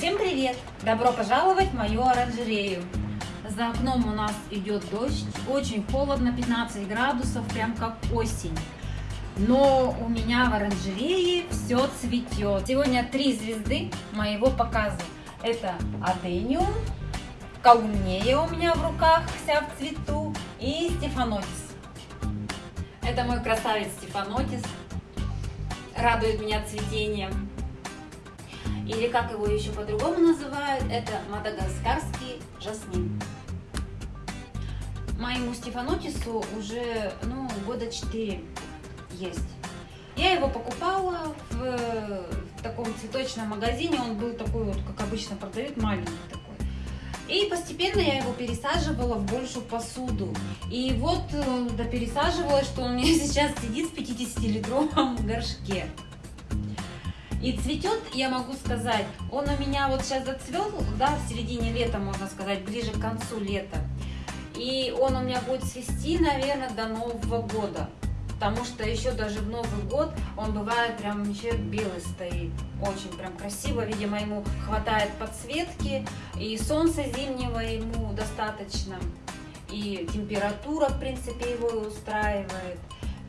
Всем привет! Добро пожаловать в мою оранжерею. За окном у нас идет дождь, очень холодно, 15 градусов, прям как осень. Но у меня в оранжерее все цветет. Сегодня три звезды моего показа. Это адениум, каунея у меня в руках, вся в цвету, и стефанотис. Это мой красавец стефанотис, радует меня цветением. Или как его еще по-другому называют, это мадагаскарский жасмин. Моему стефанотису уже ну, года 4 есть. Я его покупала в, в таком цветочном магазине, он был такой вот, как обычно продают, маленький такой. И постепенно я его пересаживала в большую посуду. И вот э, да, пересаживала, что он у меня сейчас сидит в 50-литровом горшке. И цветет, я могу сказать, он у меня вот сейчас зацвел, да, в середине лета, можно сказать, ближе к концу лета. И он у меня будет цвести, наверное, до Нового года потому что еще даже в Новый год он бывает прям еще белый стоит. Очень прям красиво, видимо, ему хватает подсветки, и солнца зимнего ему достаточно, и температура, в принципе, его устраивает.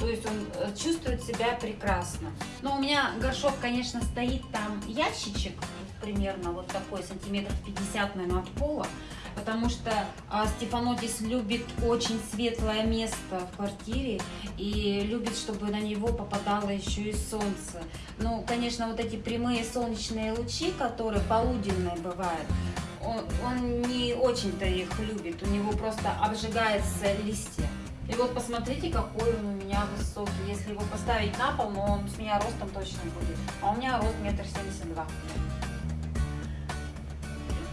То есть он э, чувствует себя прекрасно. Но у меня горшок, конечно, стоит там ящичек, примерно вот такой, сантиметров 50, наверное, от пола потому что а, Стефанотис любит очень светлое место в квартире и любит, чтобы на него попадало еще и солнце. Ну, конечно, вот эти прямые солнечные лучи, которые полуденные бывают, он, он не очень-то их любит, у него просто обжигается листья. И вот посмотрите, какой он у меня высокий. Если его поставить на пол, но он с меня ростом точно будет. А у меня рост метр семьдесят два.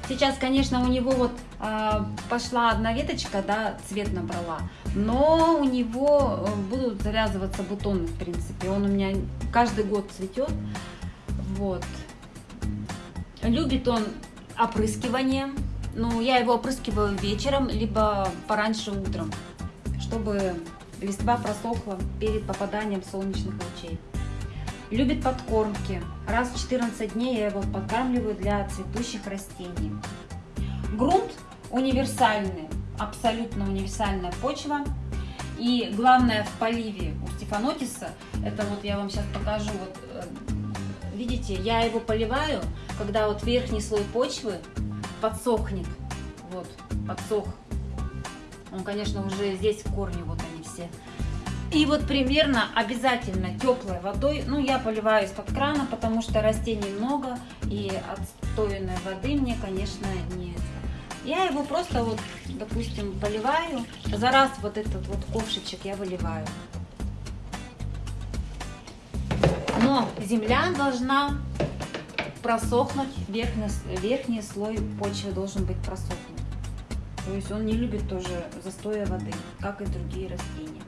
Сейчас, конечно, у него вот э, пошла одна веточка, да, цвет набрала, но у него э, будут завязываться бутоны, в принципе. Он у меня каждый год цветет, вот. Любит он опрыскивание, ну, я его опрыскиваю вечером, либо пораньше утром, чтобы листва просохла перед попаданием солнечных лучей. Любит подкормки. Раз в 14 дней я его подкармливаю для цветущих растений. Грунт универсальный, абсолютно универсальная почва. И главное в поливе у стефанотиса, это вот я вам сейчас покажу, вот э, видите, я его поливаю, когда вот верхний слой почвы подсохнет, вот, подсох. Он, конечно, уже здесь в корне, вот они все. И вот примерно обязательно теплой водой, ну я поливаю из-под крана, потому что растений много, и отстойной воды мне, конечно, нет. Я его просто вот, допустим, поливаю, за раз вот этот вот ковшичек я выливаю. Но земля должна просохнуть, верхний, верхний слой почвы должен быть просохнут. То есть он не любит тоже застоя воды, как и другие растения.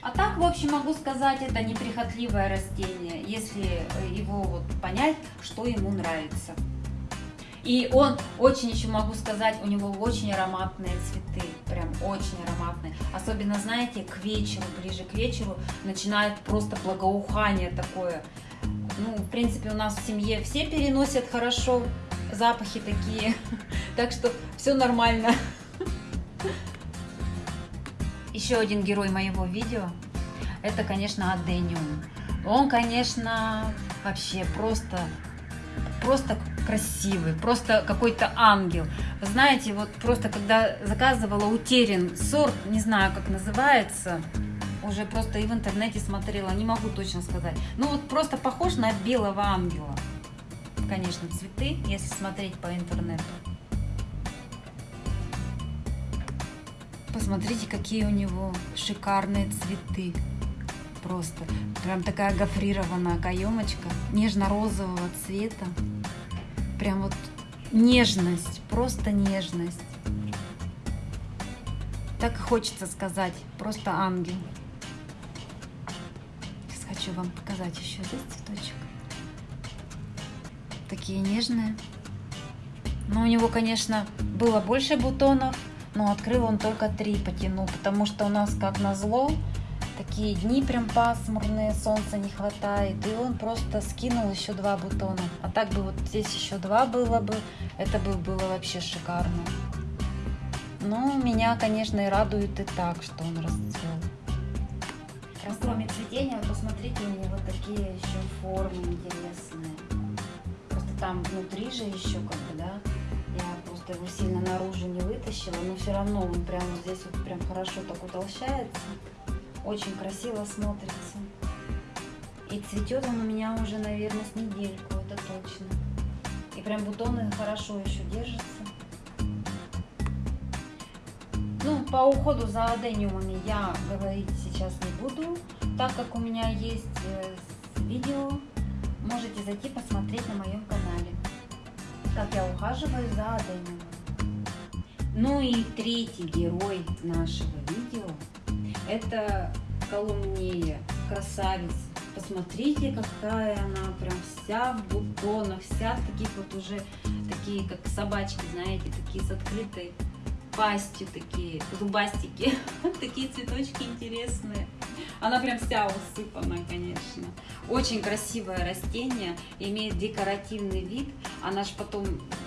А так, в общем, могу сказать, это неприхотливое растение, если э, его вот понять, что ему нравится. И он очень еще могу сказать, у него очень ароматные цветы, прям очень ароматные. Особенно, знаете, к вечеру, ближе к вечеру начинает просто благоухание такое. Ну, в принципе, у нас в семье все переносят хорошо запахи такие, так что все нормально. Еще один герой моего видео, это, конечно, Адениум. Он, конечно, вообще просто, просто красивый, просто какой-то ангел. знаете, вот просто когда заказывала утерян сорт, не знаю, как называется, уже просто и в интернете смотрела, не могу точно сказать. Ну вот просто похож на белого ангела. Конечно, цветы, если смотреть по интернету. Посмотрите, какие у него шикарные цветы. Просто прям такая гофрированная каемочка, нежно-розового цвета. Прям вот нежность, просто нежность. Так хочется сказать, просто ангел. Сейчас хочу вам показать еще здесь цветочек. Такие нежные. Но у него, конечно, было больше бутонов, но открыл он только три потянул, потому что у нас, как назло, такие дни прям пасмурные, солнца не хватает. И он просто скинул еще два бутона. А так бы вот здесь еще два было бы, это бы было вообще шикарно. Но меня, конечно, и радует и так, что он расцвел. Кроме цветения, посмотрите, у него такие еще формы интересные. Там внутри же еще как бы, да, я просто его сильно наружу не вытащила, но все равно он прямо здесь вот прям хорошо так утолщается. Очень красиво смотрится. И цветет он у меня уже, наверное, с недельку, это точно. И прям бутоны хорошо еще держатся. Ну, по уходу за адениумами я говорить сейчас не буду, так как у меня есть э, видео. Можете зайти посмотреть на моем канале, как я ухаживаю за адениумом. Ну и третий герой нашего видео это Колумнея, красавица. Посмотрите, какая она прям вся в бутонах, вся в таких вот уже, такие как собачки, знаете, такие с открытой пастью, такие зубастики. такие цветочки интересные. Она прям вся усыпана, конечно. Очень красивое растение, имеет декоративный вид. Она же потом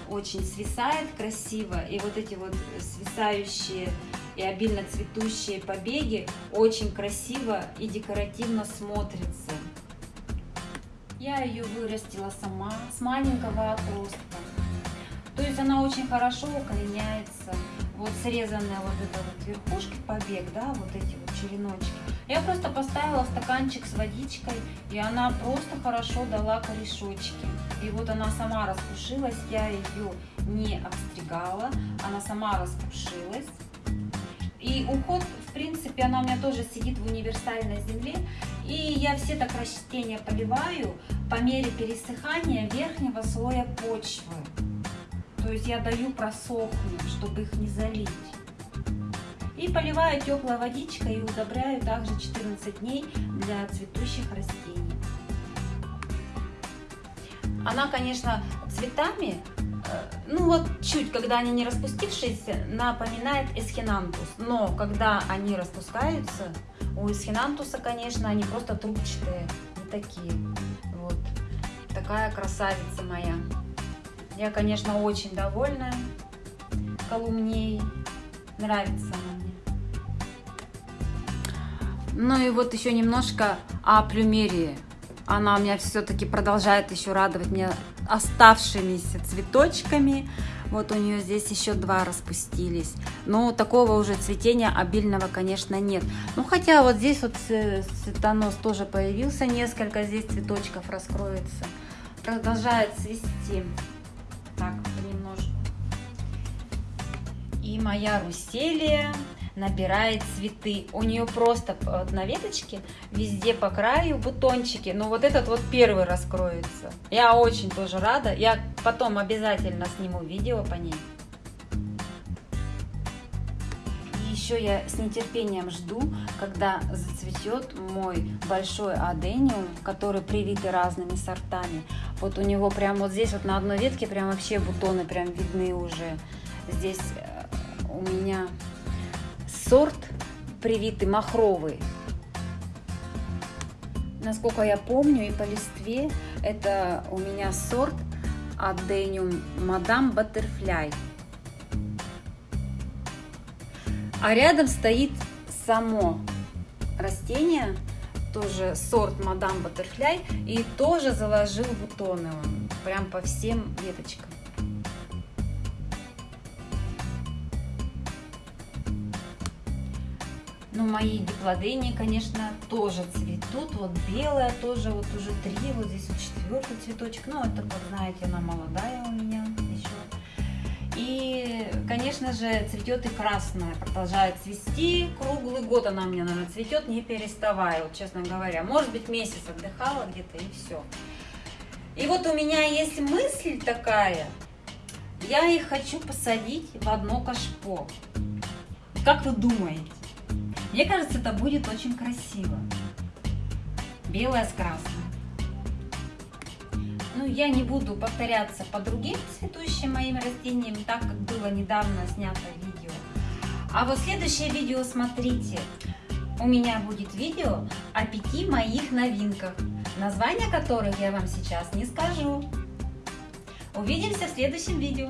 очень свисает красиво. И вот эти вот свисающие и обильно цветущие побеги очень красиво и декоративно смотрятся. Я ее вырастила сама с маленького отростка. То есть она очень хорошо укореняется. Вот срезанная вот эта вот верхушки побег, да, вот эти вот череночки. Я просто поставила стаканчик с водичкой, и она просто хорошо дала корешочки. И вот она сама распушилась, я ее не обстригала, она сама распушилась. И уход, в принципе, она у меня тоже сидит в универсальной земле. И я все так растения поливаю по мере пересыхания верхнего слоя почвы. То есть я даю просохнуть, чтобы их не залить. И поливаю теплой водичкой и удобряю также 14 дней для цветущих растений. Она, конечно, цветами Э, ну вот чуть, когда они не распустившиеся, напоминает эсхинантус. Но когда они распускаются, у эсхинантуса, конечно, они просто трубчатые, не такие. Вот. Такая красавица моя. Я, конечно, очень довольна колумней. Нравится. Ну и вот еще немножко о плюмерии. Она у меня все-таки продолжает еще радовать меня оставшимися цветочками. Вот у нее здесь еще два распустились. Но такого уже цветения обильного, конечно, нет. Ну, хотя вот здесь вот цветонос тоже появился. Несколько здесь цветочков раскроется. Продолжает цвести. Так, понемножку. И моя руселия набирает цветы. У нее просто вот на веточке везде по краю бутончики, но вот этот вот первый раскроется. Я очень тоже рада. Я потом обязательно сниму видео по ней. Еще я с нетерпением жду, когда зацветет мой большой адениум, который привитый разными сортами. Вот у него прям вот здесь вот на одной ветке прям вообще бутоны прям видны уже. Здесь э, у меня сорт привитый махровый. Насколько я помню, и по листве это у меня сорт Adenium Madame Butterfly. А рядом стоит само растение, тоже сорт Madame Butterfly, и тоже заложил бутоны он, прям по всем веточкам. Ну, мои диплодения, конечно, тоже цветут. Вот белая тоже, вот уже три, вот здесь вот четвертый цветочек. Ну, это, как знаете, она молодая у меня еще. И, конечно же, цветет и красная, продолжает цвести. Круглый год она у меня, наверное, цветет, не переставая, вот, честно говоря. Может быть, месяц отдыхала где-то и все. И вот у меня есть мысль такая, я их хочу посадить в одно кашпо. Как вы думаете? Мне кажется, это будет очень красиво. Белое с красным. Ну, я не буду повторяться по другим цветущим моим растениям, так как было недавно снято видео. А вот следующее видео смотрите. у меня будет видео о пяти моих новинках, названия которых я вам сейчас не скажу. Увидимся в следующем видео.